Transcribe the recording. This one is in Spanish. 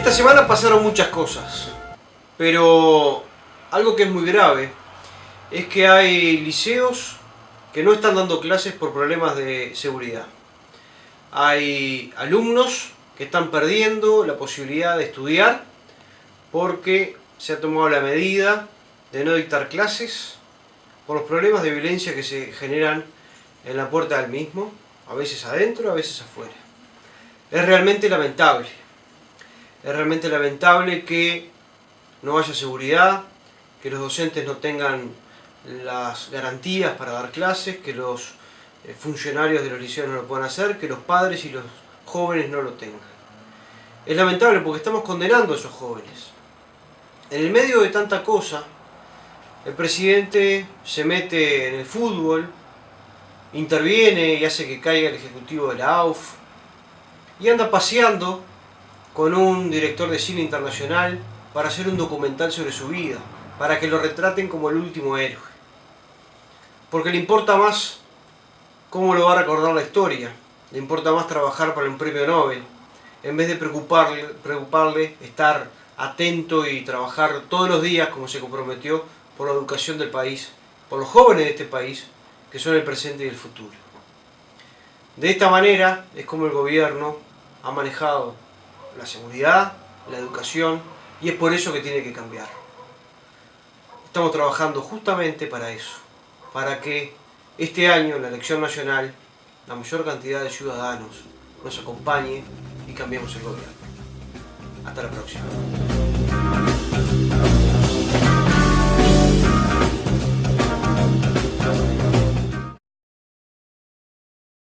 Esta semana pasaron muchas cosas, pero algo que es muy grave es que hay liceos que no están dando clases por problemas de seguridad. Hay alumnos que están perdiendo la posibilidad de estudiar porque se ha tomado la medida de no dictar clases por los problemas de violencia que se generan en la puerta del mismo, a veces adentro, a veces afuera. Es realmente lamentable. Es realmente lamentable que no haya seguridad, que los docentes no tengan las garantías para dar clases, que los eh, funcionarios de los liceos no lo puedan hacer, que los padres y los jóvenes no lo tengan. Es lamentable porque estamos condenando a esos jóvenes. En el medio de tanta cosa, el presidente se mete en el fútbol, interviene y hace que caiga el ejecutivo de la AUF, y anda paseando con un director de cine internacional para hacer un documental sobre su vida, para que lo retraten como el último héroe. Porque le importa más cómo lo va a recordar la historia, le importa más trabajar para un premio Nobel, en vez de preocuparle, preocuparle estar atento y trabajar todos los días como se comprometió por la educación del país, por los jóvenes de este país, que son el presente y el futuro. De esta manera es como el gobierno ha manejado la seguridad, la educación, y es por eso que tiene que cambiar. Estamos trabajando justamente para eso, para que este año en la elección nacional la mayor cantidad de ciudadanos nos acompañe y cambiemos el gobierno. Hasta la próxima.